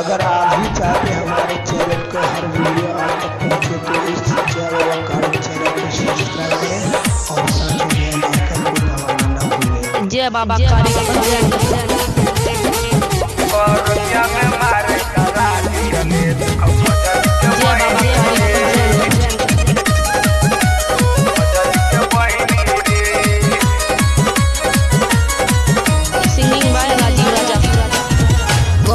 अगर आप भी चाहते हैं हमारे चैनल को हर वीडियो आप तक पहुँचे तो इस चैनल चैनल को सब्सक्राइब करें और साथ में बेल आइकन को दबाना ना भूलें। जय बाबा काली बरतिया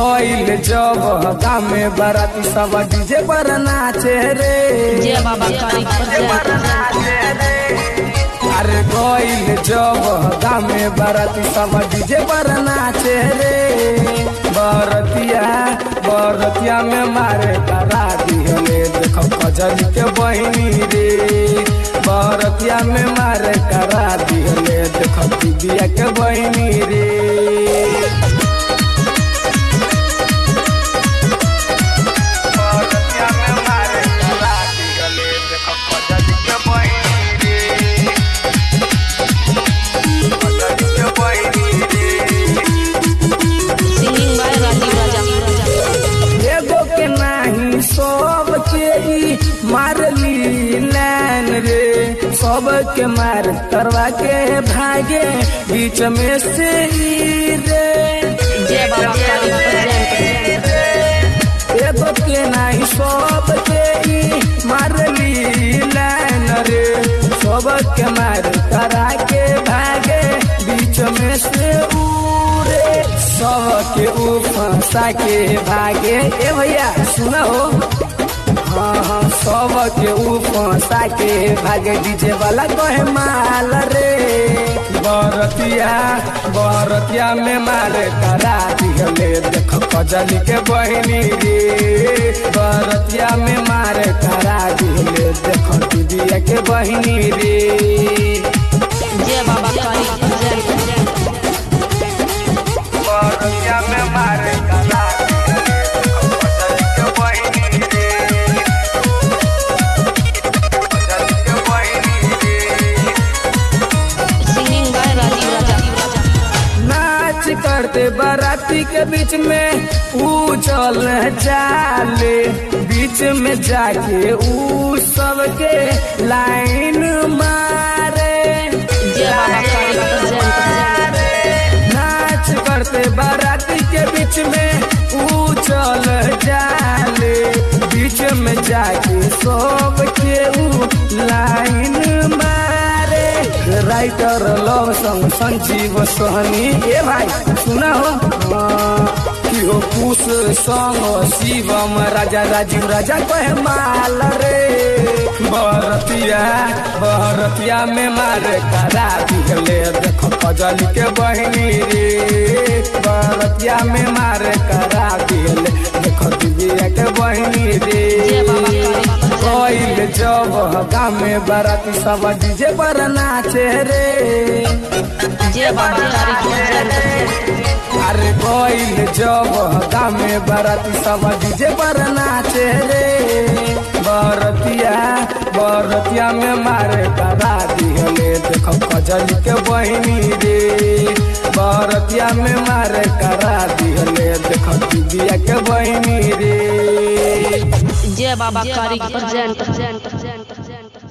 कोइल जब हका में बाराती सब डीजे पर नाचे रे। जय बाबा काली अरे कोइल जब हका में बाराती सब डीजे पर नाचे रे। बरतिया बरतिया में मारे करा दिहले देखो कजल के बहिनी रे। बरतिया में मारे करा दिहले देखो दीदिया के बहिनी रे। मारली लैन रे। सब के मार करवा के भागे बीच में से रे। जय बाबा के नाही सब के ई मारली लैन रे। सब के मार करा के भागे बीच में से उरे सब के ऊ के भागे। ए भैया सुना हाँ के ऊ के भागे डीजे वाला कहे माल रे। बरतिया बरतिया में मारे करा दिहले देखो कजली के बहनी रे। बरतिया में मारे करा दिहले देखो दीदिया के बहिनी रे। जय बाबा करते बाराती के बीच में ऊ चल जाले, बीच में जाके ऊ सबके लाइन मारे नाच करते बाराती के बीच में ऊ चल जाले, बीच में जाके सबके राइटर लव संग संजीव सोहनी ए भाई सुना हो कि हो कुश संग शिवम राजा राजीव राजा कहे माल रे बरतिया बरतिया में मारे करा दिहले देखो कजली के बहनी रे बरतिया में मारे करा दिहले देखो दीदिया के बहनी रे कोइल जब हका में बाराती सब डीजे पर नाचे रे। अरे कोइल जब हका में बाराती सब डीजे पर नाचे रे। बरतिया बरतिया में मारे करा दिहले देखो कजल के बहिनी रे। बरतिया में मारे करा दिहले देखो दीदिया के बहिनी रे। जय बाबा काली प्रेजेंट